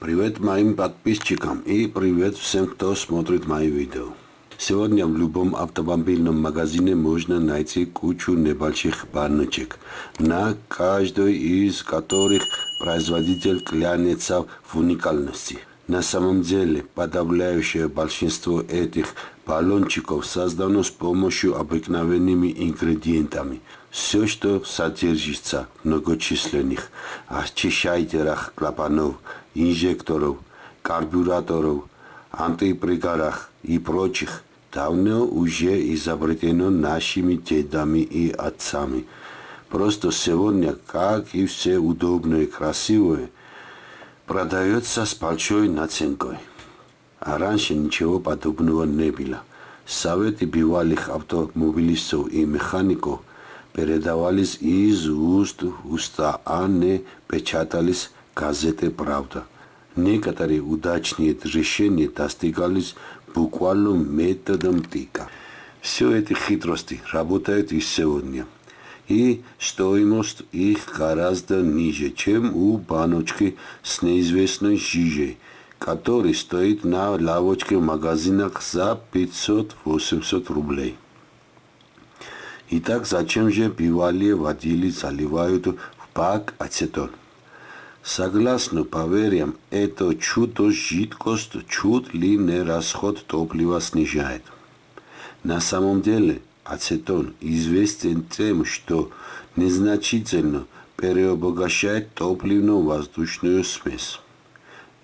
Привет моим подписчикам и привет всем, кто смотрит мои видео. Сегодня в любом автомобильном магазине можно найти кучу небольших баночек, на каждой из которых производитель клянется в уникальности. На самом деле, подавляющее большинство этих баллончиков создано с помощью обыкновенными ингредиентами. Все, что содержится многочисленных очищайтерах клапанов, инжекторов, карбюраторов, антипригарах и прочих, давно уже изобретено нашими дедами и отцами. Просто сегодня, как и все удобное и красивое, продается с большой наценкой. А раньше ничего подобного не было. Советы бывалых автомобилистов и механиков передавались из уст в уста, а не печатались газеты «Правда». Некоторые удачные решения достигались буквально методом тыка. Все эти хитрости работают и сегодня. И стоимость их гораздо ниже, чем у баночки с неизвестной жижей, который стоит на лавочке в магазинах за 500-800 рублей. Итак, зачем же бывалые водили заливают в бак ацетон? Согласно поверьям, это чудо жидкость чуть ли не расход топлива снижает. На самом деле ацетон известен тем, что незначительно переобогащает топливно-воздушную смесь.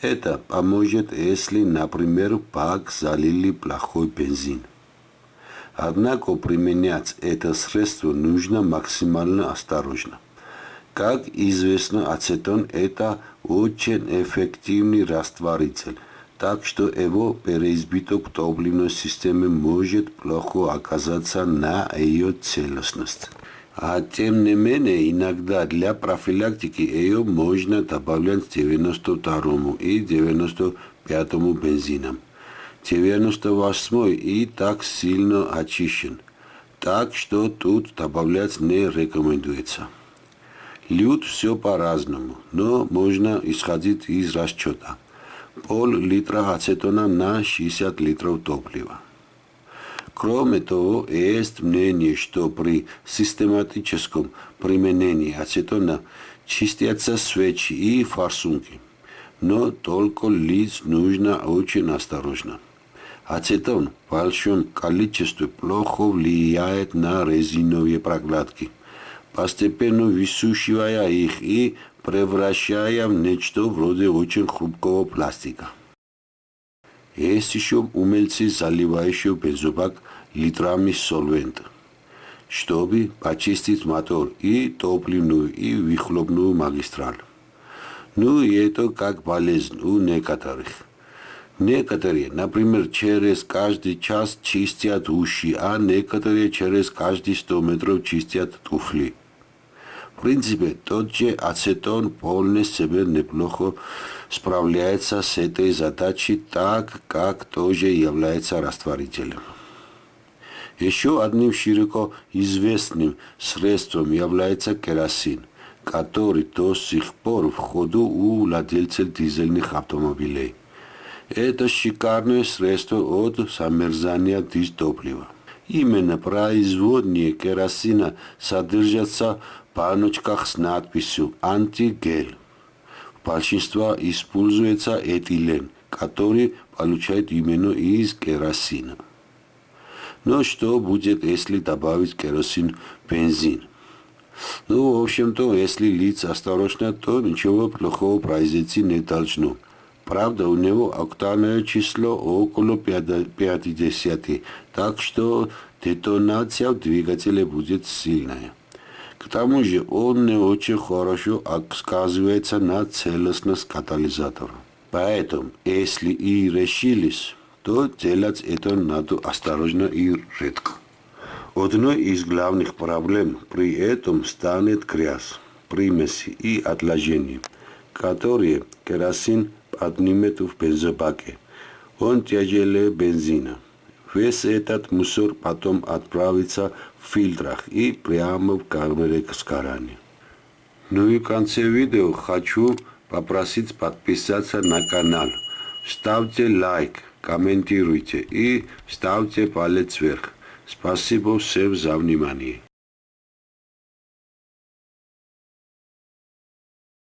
Это поможет, если, например, бак залили плохой бензин. Однако применять это средство нужно максимально осторожно. Как известно, ацетон – это очень эффективный растворитель, так что его переизбыток топливной системы может плохо оказаться на ее целостность. А тем не менее, иногда для профилактики ее можно добавлять 92 и 95 бензинам. 98 и так сильно очищен, так что тут добавлять не рекомендуется. Люд все по-разному, но можно исходить из расчета. Пол литра ацетона на 60 литров топлива. Кроме того, есть мнение, что при систематическом применении ацетона чистятся свечи и форсунки, но только лить нужно очень осторожно. Ацетон в количество плохо влияет на резиновые прокладки – постепенно высушивая их и превращая в нечто вроде очень хрупкого пластика. Есть еще умельцы, заливающие бензобак литрами солвента, чтобы почистить мотор и топливную и выхлопную магистраль. Ну и это как болезнь у некоторых. Некоторые, например, через каждый час чистят уши, а некоторые через каждые 100 метров чистят туфли. В принципе, тот же ацетон вполне себе неплохо справляется с этой задачей, так как тоже является растворителем. Еще одним широко известным средством является керосин, который до сих пор в ходу у владельцев дизельных автомобилей. Это шикарное средство от замерзания дистоплива. Именно производные керосина содержатся баночках с надписью «Антигель». В большинстве используется этилен, который получает именно из керосина. Но что будет, если добавить керосин в бензин? Ну, в общем-то, если лить осторожно, то ничего плохого произойти не должно. Правда, у него октановое число около 50, так что детонация в двигателе будет сильная. К тому же он не очень хорошо сказывается на целостность катализатора. Поэтому, если и решились, то делать это надо осторожно и редко. Одной из главных проблем при этом станет грязь, примеси и отложения, которые керосин поднимет в бензобаке. Он тяжелее бензина. Весь этот мусор потом отправится в фильтрах и прямо в камере сгорания. Ну и в конце видео хочу попросить подписаться на канал. Ставьте лайк, комментируйте и ставьте палец вверх. Спасибо всем за внимание.